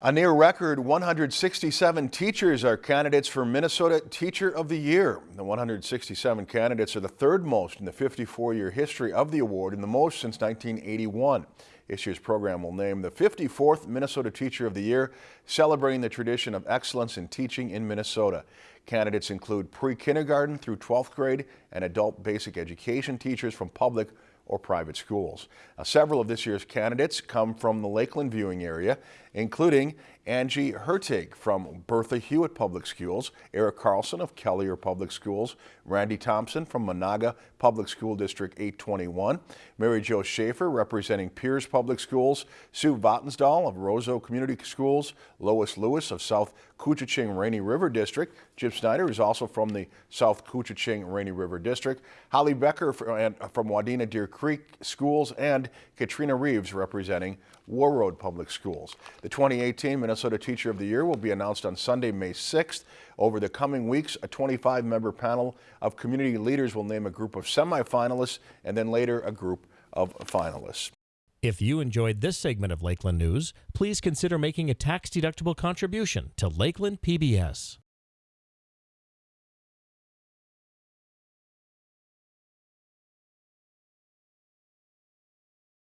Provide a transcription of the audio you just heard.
A near record 167 teachers are candidates for Minnesota Teacher of the Year. The 167 candidates are the third most in the 54-year history of the award and the most since 1981. This year's program will name the 54th Minnesota Teacher of the Year, celebrating the tradition of excellence in teaching in Minnesota. Candidates include pre-kindergarten through 12th grade and adult basic education teachers from public or private schools. Now, several of this year's candidates come from the Lakeland viewing area, including Angie Hertig from Bertha Hewitt Public Schools, Eric Carlson of Kelliher Public Schools, Randy Thompson from Menahga Public School District 821, Mary Jo Schaefer representing Pierz Public Schools, Sue Vatnsdahl of Roseau Community Schools, Lois Lewis of South Koochiching Rainy River District, Jim Snyder is also from the South Koochiching Rainy River District, Holly Becker uh, from Wadena Deer Creek Schools, and Katrina Reeves representing Warroad Public Schools. The 2018 Minnesota Teacher of the Year will be announced on Sunday, May 6th. Over the coming weeks, a 25-member panel of community leaders will name a group of semifinalists and then later a group of finalists. If you enjoyed this segment of Lakeland News, please consider making a tax-deductible contribution to Lakeland PBS.